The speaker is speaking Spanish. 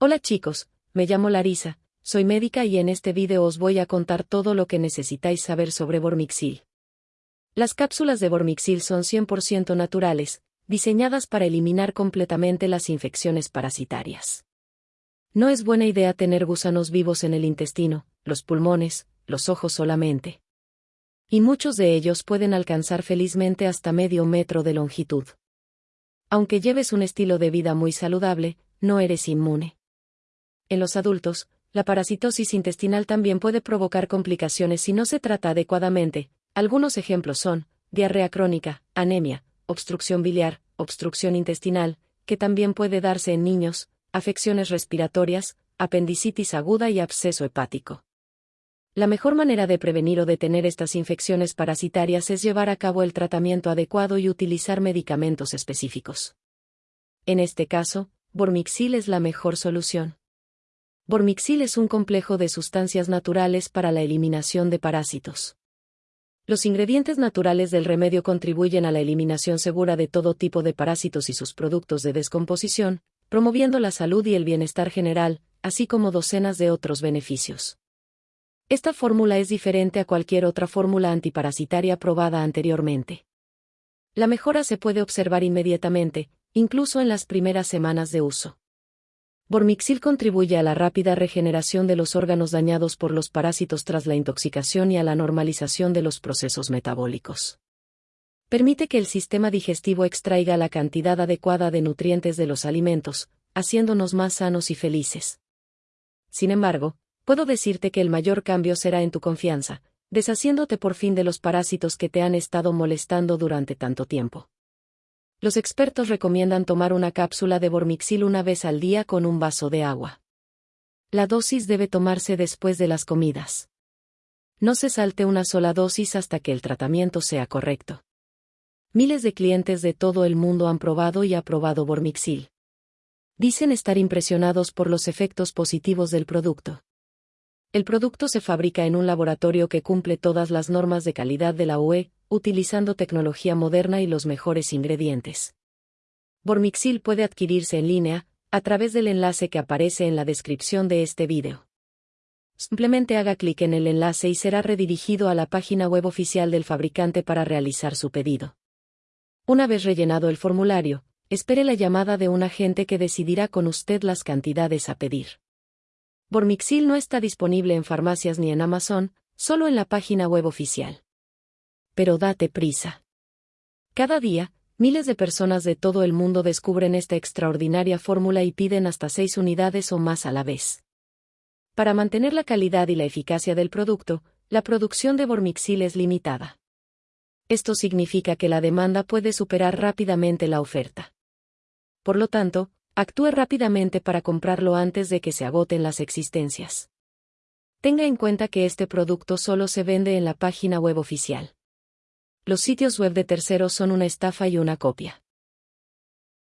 Hola chicos, me llamo Larisa, soy médica y en este vídeo os voy a contar todo lo que necesitáis saber sobre Bormixil. Las cápsulas de Bormixil son 100% naturales, diseñadas para eliminar completamente las infecciones parasitarias. No es buena idea tener gusanos vivos en el intestino, los pulmones, los ojos solamente. Y muchos de ellos pueden alcanzar felizmente hasta medio metro de longitud. Aunque lleves un estilo de vida muy saludable, no eres inmune. En los adultos, la parasitosis intestinal también puede provocar complicaciones si no se trata adecuadamente. Algunos ejemplos son diarrea crónica, anemia, obstrucción biliar, obstrucción intestinal, que también puede darse en niños, afecciones respiratorias, apendicitis aguda y absceso hepático. La mejor manera de prevenir o detener estas infecciones parasitarias es llevar a cabo el tratamiento adecuado y utilizar medicamentos específicos. En este caso, Bormixil es la mejor solución. Bormixil es un complejo de sustancias naturales para la eliminación de parásitos. Los ingredientes naturales del remedio contribuyen a la eliminación segura de todo tipo de parásitos y sus productos de descomposición, promoviendo la salud y el bienestar general, así como docenas de otros beneficios. Esta fórmula es diferente a cualquier otra fórmula antiparasitaria probada anteriormente. La mejora se puede observar inmediatamente, incluso en las primeras semanas de uso. Bormixil contribuye a la rápida regeneración de los órganos dañados por los parásitos tras la intoxicación y a la normalización de los procesos metabólicos. Permite que el sistema digestivo extraiga la cantidad adecuada de nutrientes de los alimentos, haciéndonos más sanos y felices. Sin embargo, puedo decirte que el mayor cambio será en tu confianza, deshaciéndote por fin de los parásitos que te han estado molestando durante tanto tiempo. Los expertos recomiendan tomar una cápsula de Bormixil una vez al día con un vaso de agua. La dosis debe tomarse después de las comidas. No se salte una sola dosis hasta que el tratamiento sea correcto. Miles de clientes de todo el mundo han probado y aprobado Bormixil. Dicen estar impresionados por los efectos positivos del producto. El producto se fabrica en un laboratorio que cumple todas las normas de calidad de la UE, utilizando tecnología moderna y los mejores ingredientes. Bormixil puede adquirirse en línea, a través del enlace que aparece en la descripción de este vídeo. Simplemente haga clic en el enlace y será redirigido a la página web oficial del fabricante para realizar su pedido. Una vez rellenado el formulario, espere la llamada de un agente que decidirá con usted las cantidades a pedir. Bormixil no está disponible en farmacias ni en Amazon, solo en la página web oficial pero date prisa. Cada día, miles de personas de todo el mundo descubren esta extraordinaria fórmula y piden hasta seis unidades o más a la vez. Para mantener la calidad y la eficacia del producto, la producción de Bormixil es limitada. Esto significa que la demanda puede superar rápidamente la oferta. Por lo tanto, actúe rápidamente para comprarlo antes de que se agoten las existencias. Tenga en cuenta que este producto solo se vende en la página web oficial los sitios web de terceros son una estafa y una copia.